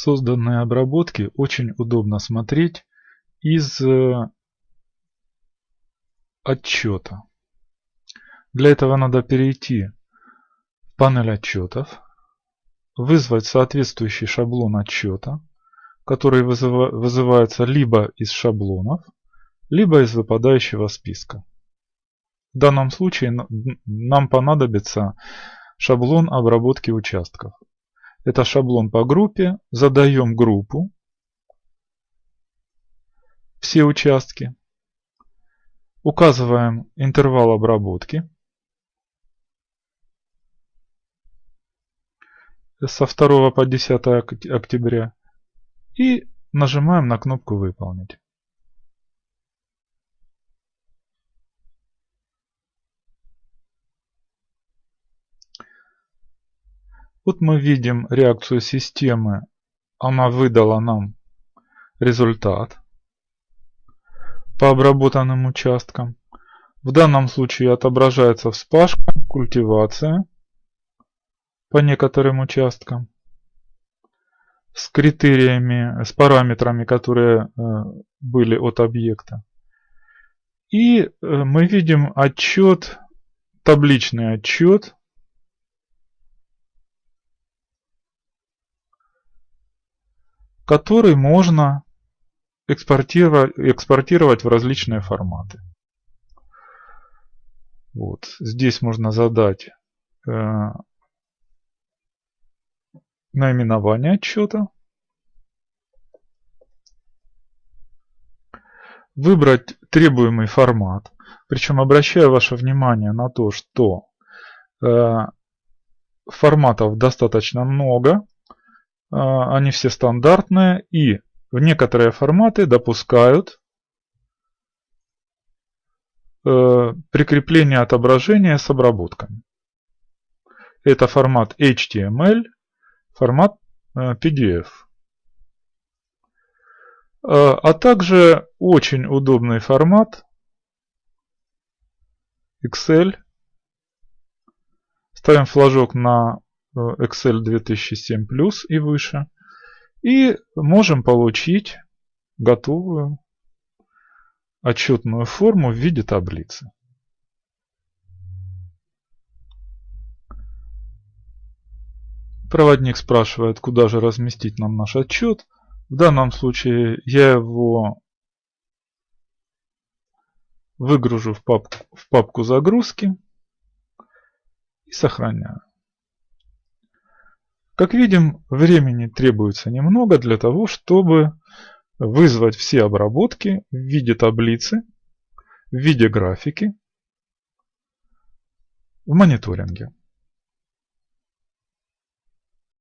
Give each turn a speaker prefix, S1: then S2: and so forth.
S1: Созданные обработки очень удобно смотреть из э, отчета. Для этого надо перейти в панель отчетов, вызвать соответствующий шаблон отчета, который вызывается либо из шаблонов, либо из выпадающего списка. В данном случае нам понадобится шаблон обработки участков. Это шаблон по группе, задаем группу, все участки, указываем интервал обработки, со 2 по 10 октября. И нажимаем на кнопку «Выполнить». Вот мы видим реакцию системы. Она выдала нам результат по обработанным участкам. В данном случае отображается вспашка, культивация по некоторым участкам с критериями, с параметрами, которые э, были от объекта. И э, мы видим отчет, табличный отчет который можно экспортировать, экспортировать в различные форматы. Вот. Здесь можно задать э, наименование отчета, выбрать требуемый формат. Причем обращаю ваше внимание на то, что э, форматов достаточно много. А, они все стандартные и в некоторые форматы допускают э, прикрепление отображения с обработками. Это формат HTML, формат э, PDF. Э, а также очень удобный формат Excel. Ставим флажок на Excel 2007 Plus и выше. И можем получить готовую отчетную форму в виде таблицы. Проводник спрашивает, куда же разместить нам наш отчет. В данном случае я его выгружу в папку, в папку загрузки и сохраняю. Как видим, времени требуется немного для того, чтобы вызвать все обработки в виде таблицы, в виде графики в мониторинге.